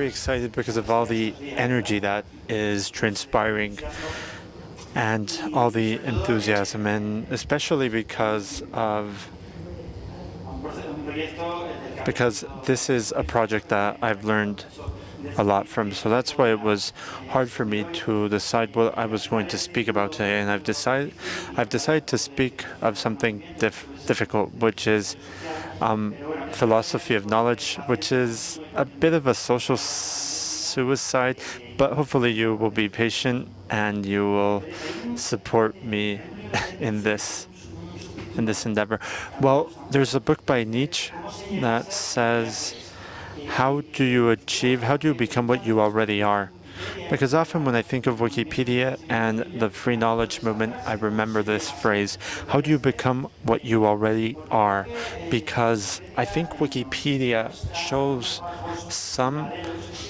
very excited because of all the energy that is transpiring and all the enthusiasm, and especially because of because this is a project that I've learned a lot from. So that's why it was hard for me to decide what I was going to speak about today. And I've decided I've decided to speak of something dif difficult, which is um, philosophy of knowledge, which is a bit of a social suicide. But hopefully, you will be patient and you will support me in this in this endeavor. Well, there's a book by Nietzsche that says how do you achieve, how do you become what you already are? Because often when I think of Wikipedia and the free knowledge movement, I remember this phrase, how do you become what you already are? Because I think Wikipedia shows some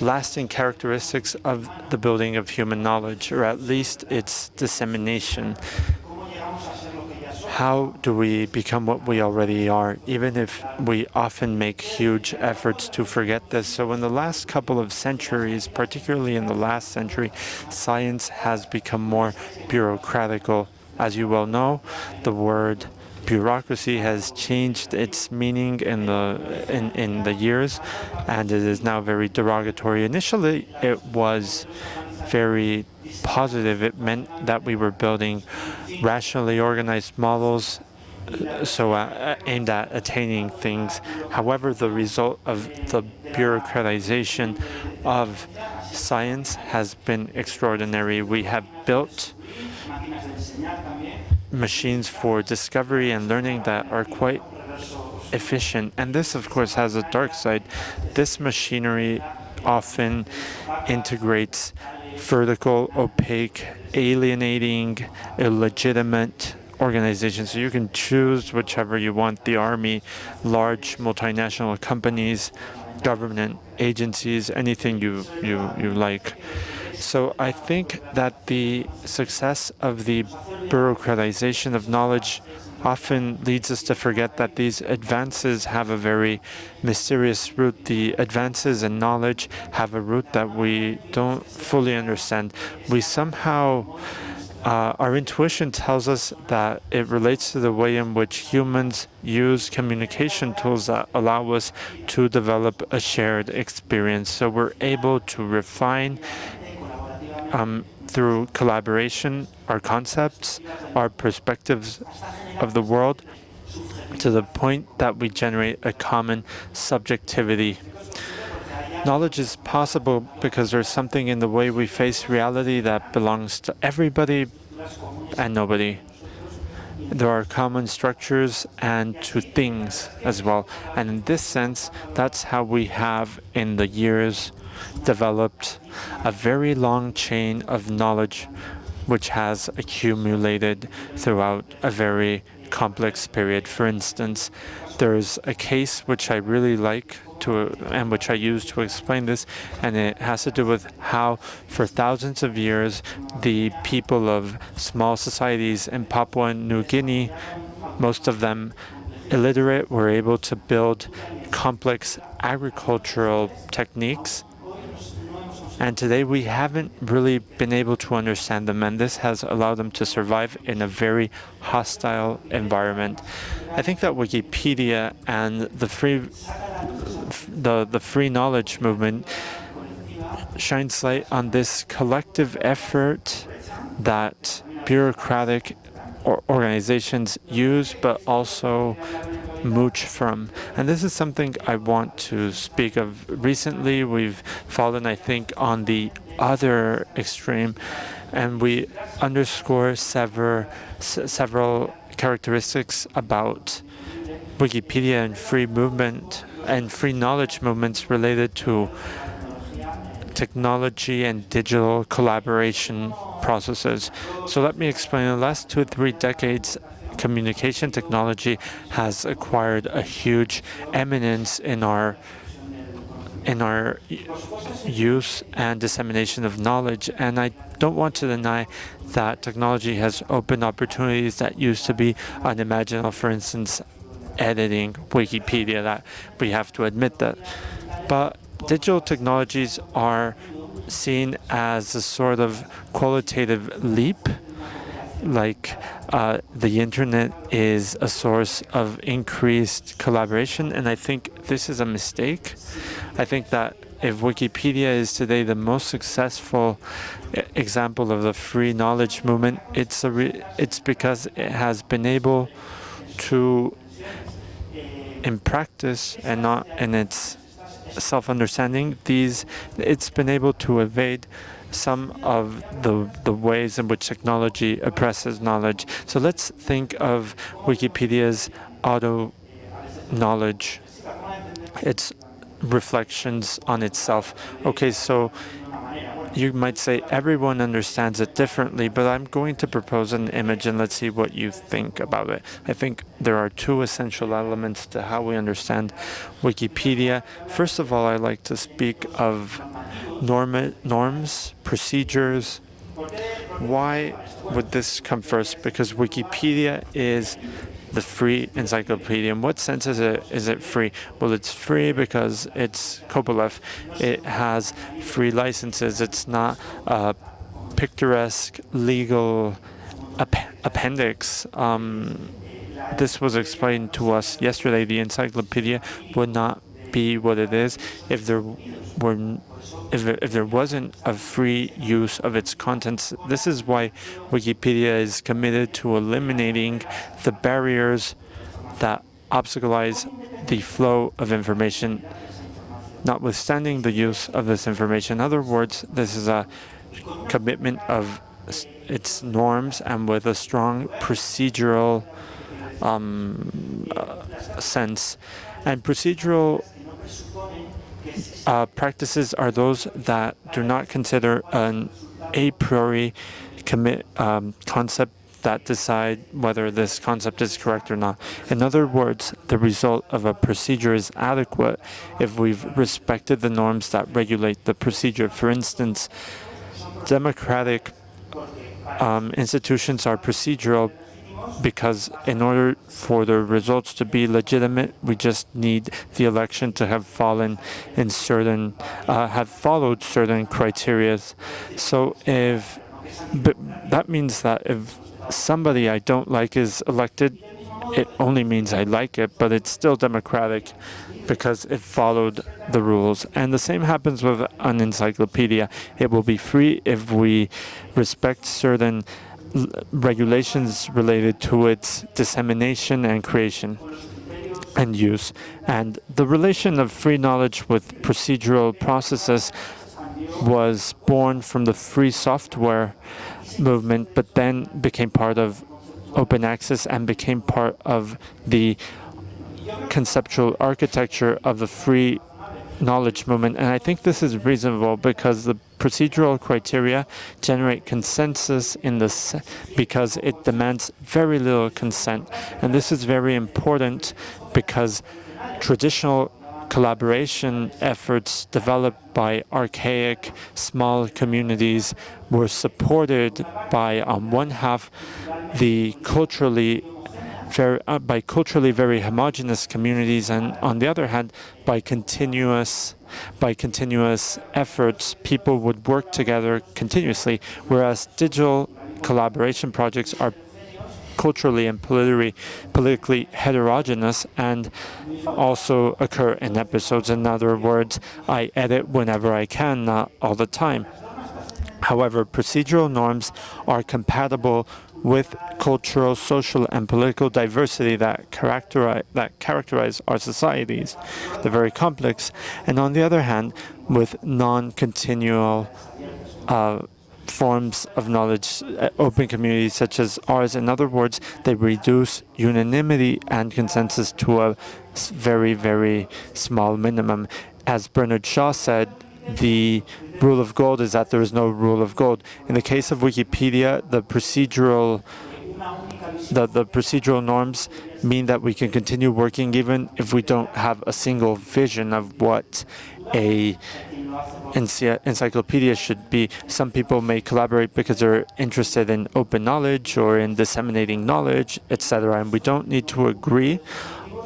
lasting characteristics of the building of human knowledge, or at least its dissemination how do we become what we already are, even if we often make huge efforts to forget this? So in the last couple of centuries, particularly in the last century, science has become more bureaucratical. As you well know, the word bureaucracy has changed its meaning in the in, in the years, and it is now very derogatory. Initially, it was very positive. It meant that we were building rationally organized models uh, so uh, aimed at attaining things. However, the result of the bureaucratization of science has been extraordinary. We have built machines for discovery and learning that are quite efficient. And this, of course, has a dark side. This machinery often integrates vertical, opaque, alienating, illegitimate organization. So you can choose whichever you want, the army, large multinational companies, government agencies, anything you, you, you like. So I think that the success of the bureaucratization of knowledge often leads us to forget that these advances have a very mysterious root. The advances in knowledge have a root that we don't fully understand. We somehow, uh, our intuition tells us that it relates to the way in which humans use communication tools that allow us to develop a shared experience. So we're able to refine um, through collaboration, our concepts, our perspectives of the world, to the point that we generate a common subjectivity. Knowledge is possible because there's something in the way we face reality that belongs to everybody and nobody. There are common structures and to things as well. And in this sense, that's how we have in the years developed a very long chain of knowledge which has accumulated throughout a very complex period. For instance, there's a case which I really like to and which I use to explain this, and it has to do with how for thousands of years the people of small societies in Papua New Guinea, most of them illiterate, were able to build complex agricultural techniques and today we haven't really been able to understand them, and this has allowed them to survive in a very hostile environment. I think that Wikipedia and the free, the, the free knowledge movement shines light on this collective effort that bureaucratic organizations use, but also mooch from. And this is something I want to speak of. Recently, we've fallen, I think, on the other extreme, and we underscore several, several characteristics about Wikipedia and free movement and free knowledge movements related to technology and digital collaboration processes. So let me explain. In the last two or three decades, communication technology has acquired a huge eminence in our in our use and dissemination of knowledge. And I don't want to deny that technology has opened opportunities that used to be unimaginable. For instance, editing Wikipedia, that we have to admit that. But digital technologies are seen as a sort of qualitative leap like uh, the internet is a source of increased collaboration and I think this is a mistake. I think that if Wikipedia is today the most successful example of the free knowledge movement, it's a it's because it has been able to, in practice and not in its self-understanding, these it's been able to evade some of the, the ways in which technology oppresses knowledge. So let's think of Wikipedia's auto knowledge. It's reflections on itself. Okay, so you might say everyone understands it differently, but I'm going to propose an image and let's see what you think about it. I think there are two essential elements to how we understand Wikipedia. First of all, I like to speak of norm norms, procedures. Why would this come first? Because Wikipedia is the free encyclopedia. In what sense is it is it free? Well, it's free because it's Copyleft. It has free licenses. It's not a picturesque legal appendix. Um, this was explained to us yesterday. The encyclopedia would not be what it is if there were if, if there wasn't a free use of its contents. This is why Wikipedia is committed to eliminating the barriers that obstaculize the flow of information, notwithstanding the use of this information. In other words, this is a commitment of its norms and with a strong procedural um, uh, sense. And procedural uh, practices are those that do not consider an a priori commit um, concept that decide whether this concept is correct or not. In other words, the result of a procedure is adequate if we've respected the norms that regulate the procedure. For instance, democratic um, institutions are procedural because in order for the results to be legitimate, we just need the election to have fallen in certain, uh, have followed certain criteria. So if, but that means that if somebody I don't like is elected, it only means I like it, but it's still democratic because it followed the rules. And the same happens with an encyclopedia. It will be free if we respect certain regulations related to its dissemination and creation and use. And the relation of free knowledge with procedural processes was born from the free software movement, but then became part of open access and became part of the conceptual architecture of the free knowledge movement. And I think this is reasonable because the procedural criteria generate consensus in this because it demands very little consent. And this is very important because traditional collaboration efforts developed by archaic small communities were supported by, on one half, the culturally very, uh, by culturally very homogenous communities, and on the other hand, by continuous by continuous efforts, people would work together continuously, whereas digital collaboration projects are culturally and politically, politically heterogeneous and also occur in episodes. In other words, I edit whenever I can, not all the time. However, procedural norms are compatible with cultural, social, and political diversity that characterize, that characterize our societies. They're very complex. And on the other hand, with non-continual uh, forms of knowledge, uh, open communities such as ours. In other words, they reduce unanimity and consensus to a very, very small minimum. As Bernard Shaw said, the rule of gold is that there is no rule of gold. In the case of Wikipedia, the procedural the, the procedural norms mean that we can continue working even if we don't have a single vision of what a encyclopedia should be. Some people may collaborate because they're interested in open knowledge or in disseminating knowledge, etc. And we don't need to agree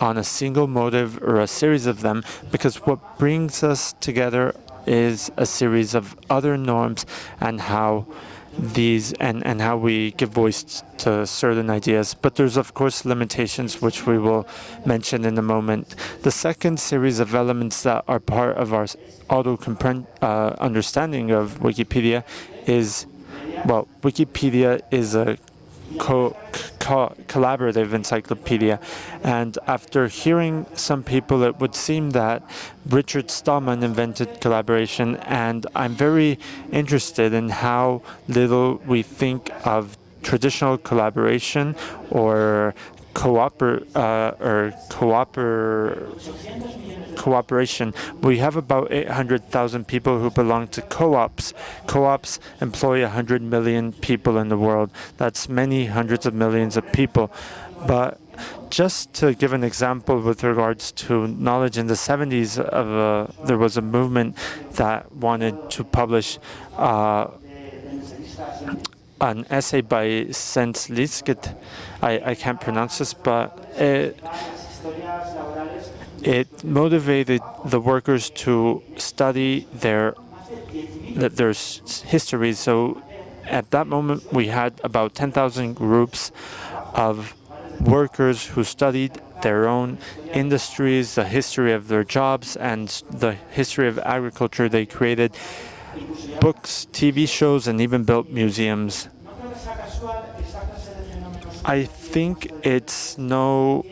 on a single motive or a series of them, because what brings us together is a series of other norms and how these and, and how we give voice to certain ideas. But there's, of course, limitations, which we will mention in a moment. The second series of elements that are part of our auto uh, understanding of Wikipedia is, well, Wikipedia is a co co collaborative encyclopedia. And after hearing some people, it would seem that Richard Stallman invented collaboration. And I'm very interested in how little we think of traditional collaboration or cooper uh, or cooper cooperation. We have about 800,000 people who belong to co-ops. Co-ops employ 100 million people in the world. That's many hundreds of millions of people. But just to give an example with regards to knowledge in the 70s, of a, there was a movement that wanted to publish uh, an essay by Sens Lisket. I, I can't pronounce this, but it, it motivated the workers to study their their history. So at that moment, we had about 10,000 groups of workers who studied their own industries, the history of their jobs, and the history of agriculture. They created books, TV shows, and even built museums. I think it's no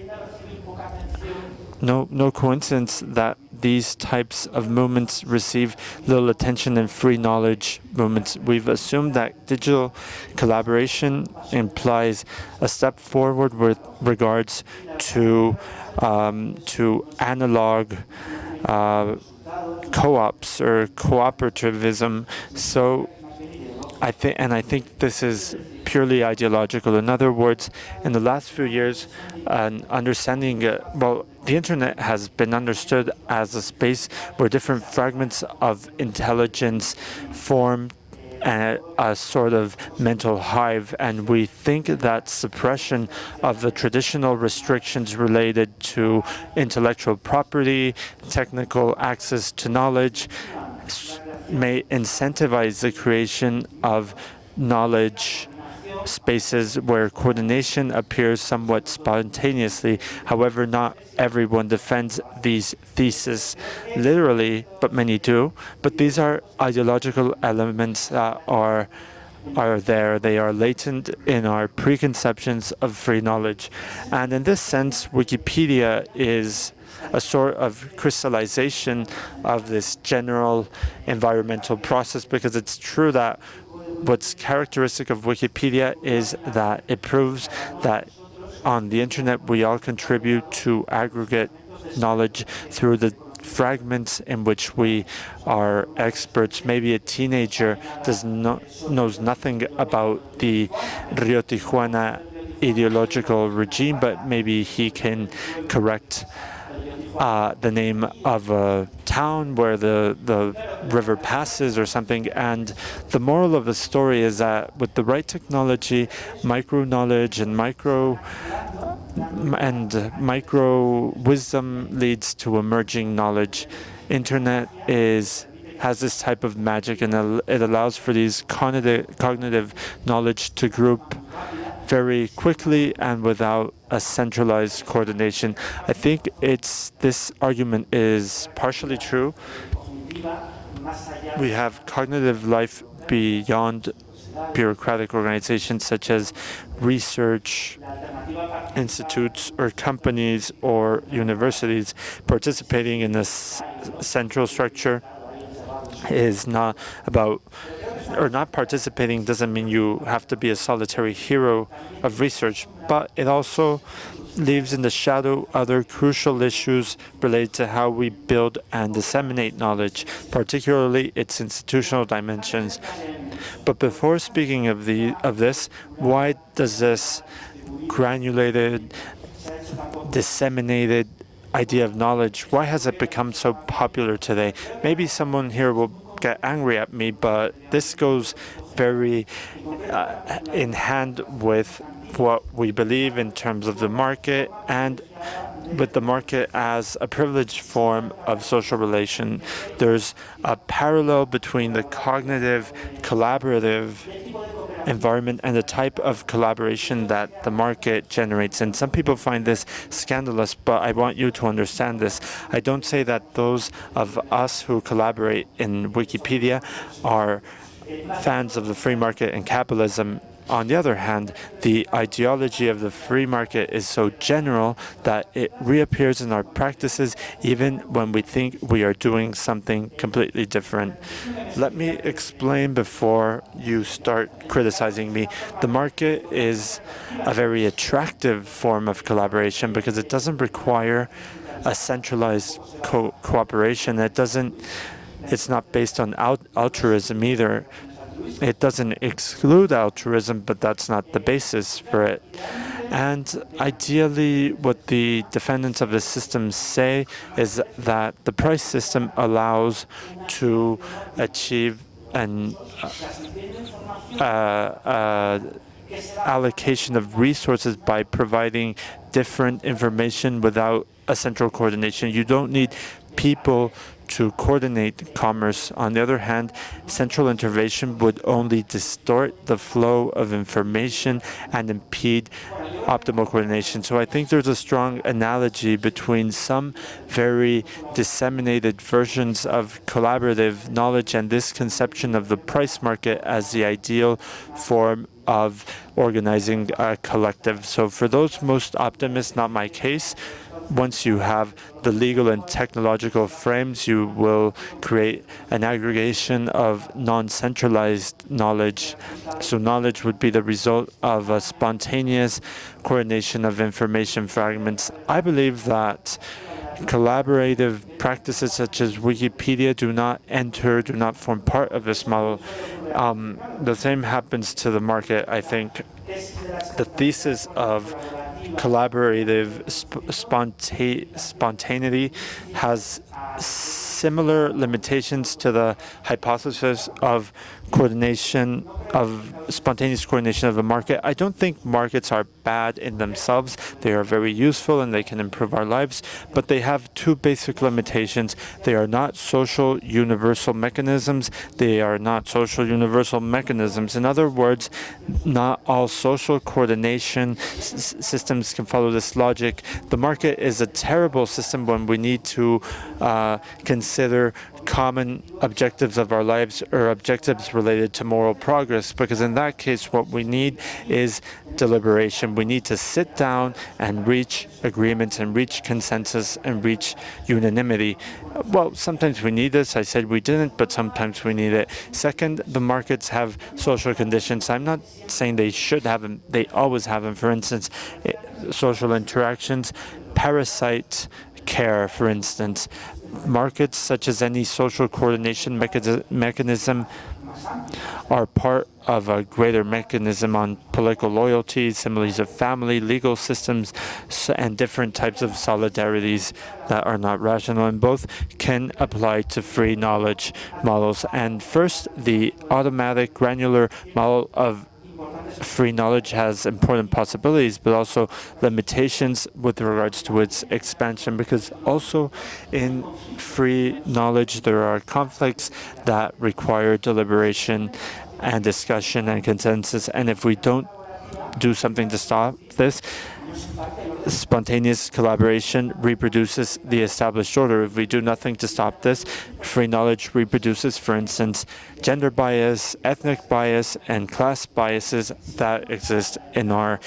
no no coincidence that these types of movements receive little attention in free knowledge movements. We've assumed that digital collaboration implies a step forward with regards to um, to analog uh, co-ops or cooperativism. So I think, and I think this is purely ideological. In other words, in the last few years, an understanding, uh, well, the internet has been understood as a space where different fragments of intelligence form a, a, sort of mental hive, and we think that suppression of the traditional restrictions related to intellectual property, technical access to knowledge, may incentivize the creation of knowledge spaces where coordination appears somewhat spontaneously. However, not everyone defends these theses literally, but many do. But these are ideological elements that are are there. They are latent in our preconceptions of free knowledge. And in this sense, Wikipedia is a sort of crystallization of this general environmental process because it's true that what's characteristic of Wikipedia is that it proves that on the internet we all contribute to aggregate knowledge through the fragments in which we are experts. Maybe a teenager does not knows nothing about the Rio Tijuana hydrological regime, but maybe he can correct uh, the name of a town where the, the river passes or something. And the moral of the story is that with the right technology, micro knowledge and micro and micro wisdom leads to emerging knowledge. Internet is has this type of magic and it allows for these cognitive, cognitive knowledge to group very quickly and without a centralized coordination. I think it's this argument is partially true. We have cognitive life beyond bureaucratic organizations such as research institutes or companies or universities participating in this central structure is not about or not participating doesn't mean you have to be a solitary hero of research, but it also leaves in the shadow other crucial issues related to how we build and disseminate knowledge, particularly its institutional dimensions. But before speaking of the of this, why does this granulated, disseminated idea of knowledge, why has it become so popular today? Maybe someone here will get angry at me, but this goes very uh, in hand with what we believe in terms of the market and with the market as a privileged form of social relation. There's a parallel between the cognitive, collaborative environment and the type of collaboration that the market generates. And some people find this scandalous, but I want you to understand this. I don't say that those of us who collaborate in Wikipedia are fans of the free market and capitalism on the other hand, the ideology of the free market is so general that it reappears in our practices even when we think we are doing something completely different. Let me explain before you start criticizing me. The market is a very attractive form of collaboration because it doesn't require a centralized co cooperation. It doesn't it's not based on altruism either. It doesn't exclude altruism, but that's not the basis for it. And ideally, what the defendants of the system say is that the price system allows to achieve an uh, uh, allocation of resources by providing different information without a central coordination. You don't need people to coordinate commerce. On the other hand, central intervention would only distort the flow of information and impede optimal coordination. So I think there's a strong analogy between some very disseminated versions of collaborative knowledge and this conception of the price market as the ideal form of organizing a collective. So for those most optimists, not my case, once you have the legal and technological frames, you will create an aggregation of non-centralized knowledge. So knowledge would be the result of a spontaneous coordination of information fragments. I believe that collaborative practices such as Wikipedia do not enter, do not form part of this model. Um, the same happens to the market, I think. The thesis of collaborative sp sponta spontaneity has similar limitations to the hypothesis of coordination of spontaneous coordination of the market. I don't think markets are bad in themselves. They are very useful and they can improve our lives, but they have two basic limitations. They are not social universal mechanisms. They are not social universal mechanisms. In other words, not all social coordination systems can follow this logic. The market is a terrible system when we need to uh, consider common objectives of our lives or objectives related to moral progress because in that case what we need is deliberation. We need to sit down and reach agreements and reach consensus and reach unanimity. Well, sometimes we need this. I said we didn't, but sometimes we need it. Second, the markets have social conditions. I'm not saying they should have them. They always have them. For instance, eh, social interactions, parasite care, for instance markets, such as any social coordination mechanism, are part of a greater mechanism on political loyalty, similes of family, legal systems, and different types of solidarities that are not rational, and both can apply to free knowledge models. And first, the automatic granular model of free knowledge has important possibilities, but also limitations with regards to its expansion, because also in free knowledge, there are conflicts that require deliberation and discussion and consensus. And if we don't do something to stop this, spontaneous collaboration reproduces the established order. If we do nothing to stop this, free knowledge reproduces, for instance, gender bias, ethnic bias, and class biases that exist in our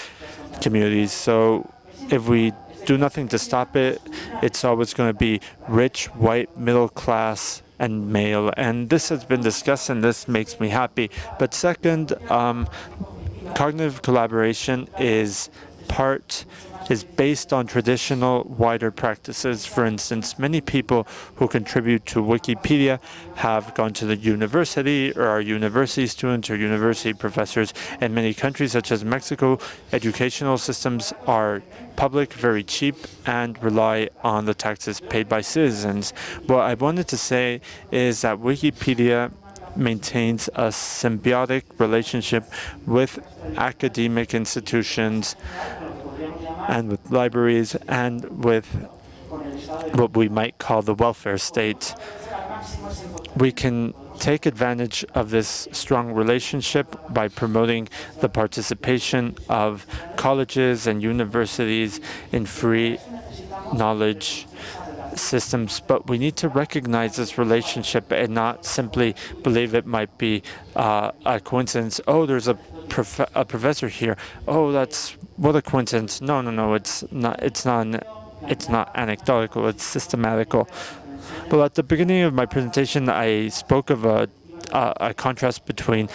communities. So if we do nothing to stop it, it's always going to be rich, white, middle class, and male. And this has been discussed, and this makes me happy. But second, um, cognitive collaboration is part is based on traditional wider practices. For instance, many people who contribute to Wikipedia have gone to the university or are university students or university professors. In many countries, such as Mexico, educational systems are public, very cheap, and rely on the taxes paid by citizens. What I wanted to say is that Wikipedia maintains a symbiotic relationship with academic institutions and with libraries and with what we might call the welfare state. We can take advantage of this strong relationship by promoting the participation of colleges and universities in free knowledge systems, but we need to recognize this relationship and not simply believe it might be uh, a coincidence. Oh, there's a, prof a professor here. Oh, that's what a coincidence. No, no, no. It's not. It's not. An, it's not anecdotal. It's systematical. Well, at the beginning of my presentation, I spoke of a, a, a contrast between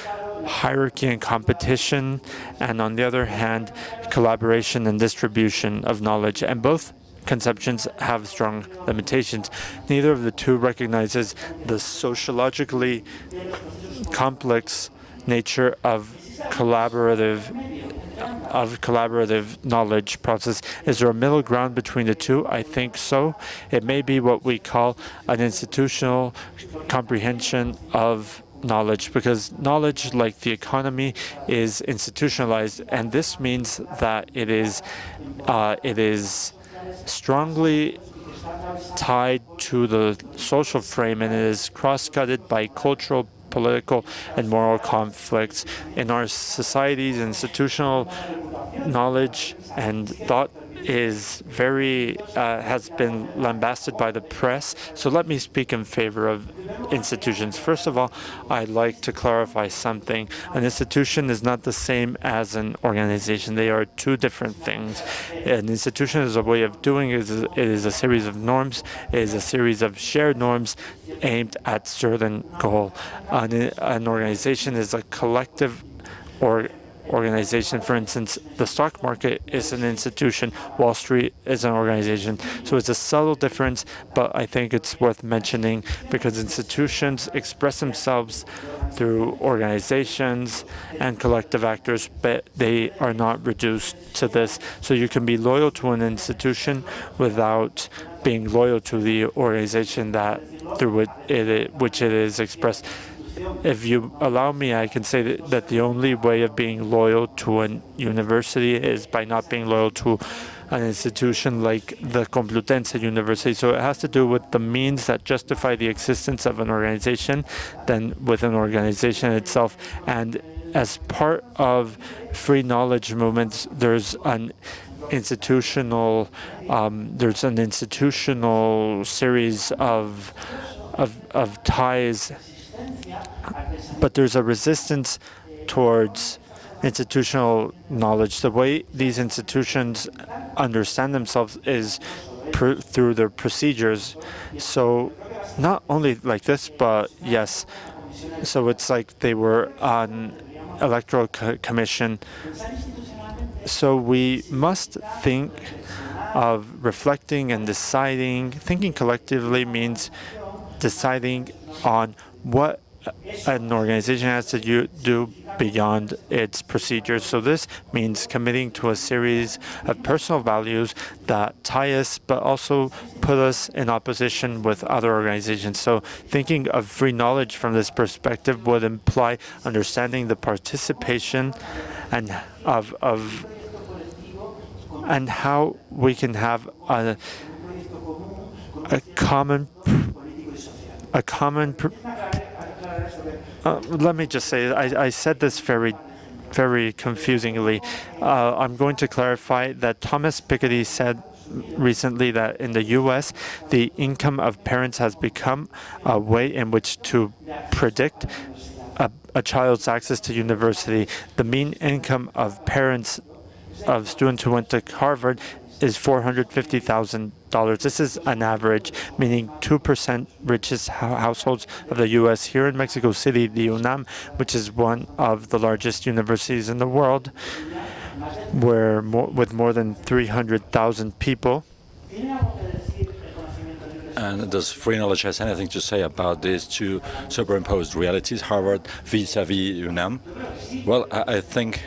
hierarchy and competition, and on the other hand, collaboration and distribution of knowledge. And both conceptions have strong limitations. Neither of the two recognizes the sociologically complex nature of collaborative of collaborative knowledge process. Is there a middle ground between the two? I think so. It may be what we call an institutional comprehension of knowledge because knowledge like the economy is institutionalized and this means that it is uh, it is strongly tied to the social frame and is cross-cutted by cultural, political, and moral conflicts. In our societies, institutional knowledge and thought is very uh, has been lambasted by the press. So let me speak in favor of institutions. First of all, I'd like to clarify something. An institution is not the same as an organization. They are two different things. An institution is a way of doing it. It is a series of norms. It is a series of shared norms aimed at certain goal. An, an organization is a collective or organization. For instance, the stock market is an institution, Wall Street is an organization. So it's a subtle difference, but I think it's worth mentioning because institutions express themselves through organizations and collective actors, but they are not reduced to this. So you can be loyal to an institution without being loyal to the organization that through it, which it is expressed if you allow me, I can say that, that the only way of being loyal to a university is by not being loyal to an institution like the Complutense University. So it has to do with the means that justify the existence of an organization than with an organization itself. And as part of free knowledge movements, there's an institutional um, there's an institutional series of of, of ties but there's a resistance towards institutional knowledge. The way these institutions understand themselves is through their procedures. So not only like this, but yes. So it's like they were on electoral co commission. So we must think of reflecting and deciding. Thinking collectively means deciding on what an organization has to do beyond its procedures. So this means committing to a series of personal values that tie us, but also put us in opposition with other organizations. So thinking of free knowledge from this perspective would imply understanding the participation and of, of and how we can have a, a common a common uh, let me just say, I, I said this very very confusingly. Uh, I'm going to clarify that Thomas Piketty said recently that in the U.S., the income of parents has become a way in which to predict a, a child's access to university. The mean income of parents of students who went to Harvard is $450,000. This is an average, meaning 2% richest households of the U.S. Here in Mexico City, the UNAM, which is one of the largest universities in the world, where more, with more than 300,000 people, and does free knowledge has anything to say about these two superimposed realities, Harvard vis-a-vis -vis UNAM? Well, I, I think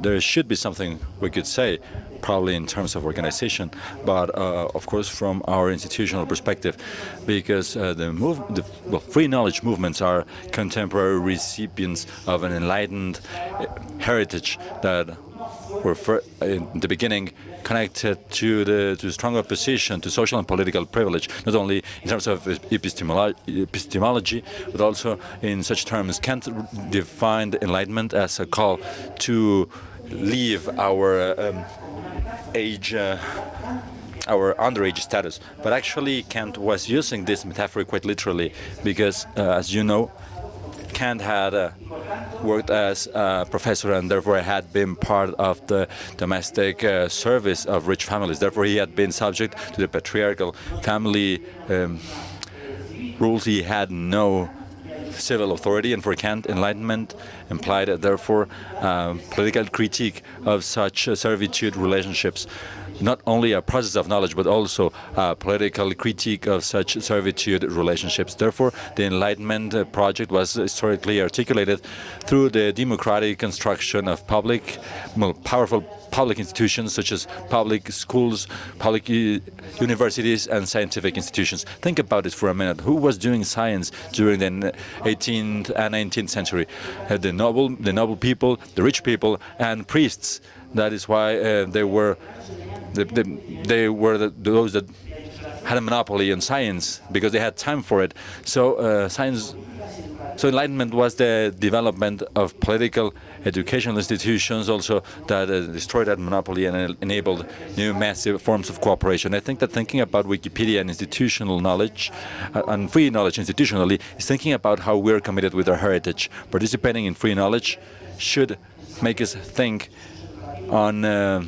there should be something we could say probably in terms of organization, but uh, of course from our institutional perspective, because uh, the, move, the well, free knowledge movements are contemporary recipients of an enlightened uh, heritage that were in the beginning connected to the to strong opposition to social and political privilege, not only in terms of epistemolo epistemology, but also in such terms. Kant defined enlightenment as a call to leave our um, age. Uh, our underage status. But actually, Kant was using this metaphor quite literally because, uh, as you know, Kant had uh, worked as a professor and therefore had been part of the domestic uh, service of rich families. Therefore, he had been subject to the patriarchal family um, rules. He had no civil authority, and for Kant, enlightenment implied, therefore, uh, political critique of such uh, servitude relationships not only a process of knowledge, but also a political critique of such servitude relationships. Therefore, the Enlightenment uh, project was historically articulated through the democratic construction of public, powerful public institutions such as public schools, public universities, and scientific institutions. Think about it for a minute. Who was doing science during the 18th and 19th century? Uh, the noble, the noble people, the rich people, and priests. That is why uh, they were they, they, they were the, those that had a monopoly on science because they had time for it. So uh, science, so enlightenment was the development of political educational institutions also that uh, destroyed that monopoly and enabled new massive forms of cooperation. I think that thinking about Wikipedia and institutional knowledge uh, and free knowledge institutionally is thinking about how we're committed with our heritage. Participating in free knowledge should make us think on uh,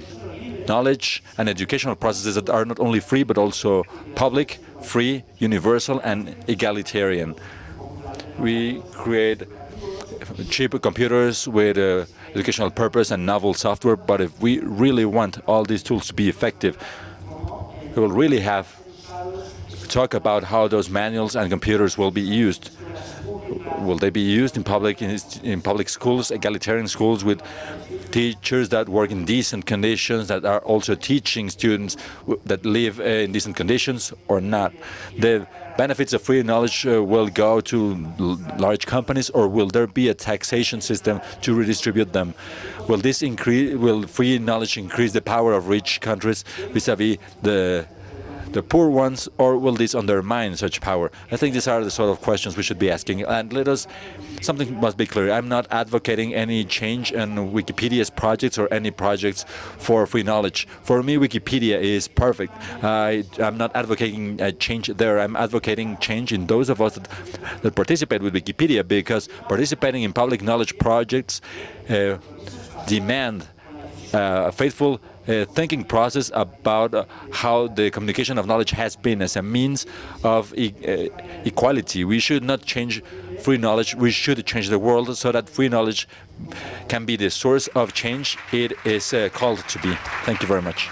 knowledge and educational processes that are not only free but also public, free, universal and egalitarian. We create cheap computers with uh, educational purpose and novel software, but if we really want all these tools to be effective, we will really have to talk about how those manuals and computers will be used. Will they be used in public in public schools, egalitarian schools with teachers that work in decent conditions, that are also teaching students that live uh, in decent conditions or not. The benefits of free knowledge uh, will go to large companies or will there be a taxation system to redistribute them? Will this increase, will free knowledge increase the power of rich countries vis-a-vis -vis the the poor ones, or will this undermine such power? I think these are the sort of questions we should be asking. And let us, something must be clear. I'm not advocating any change in Wikipedia's projects or any projects for free knowledge. For me, Wikipedia is perfect. I, am not advocating a change there. I'm advocating change in those of us that, that participate with Wikipedia because participating in public knowledge projects uh, demand uh, a faithful uh, thinking process about uh, how the communication of knowledge has been as a means of e uh, equality. We should not change free knowledge, we should change the world so that free knowledge can be the source of change it is uh, called to be. Thank you very much.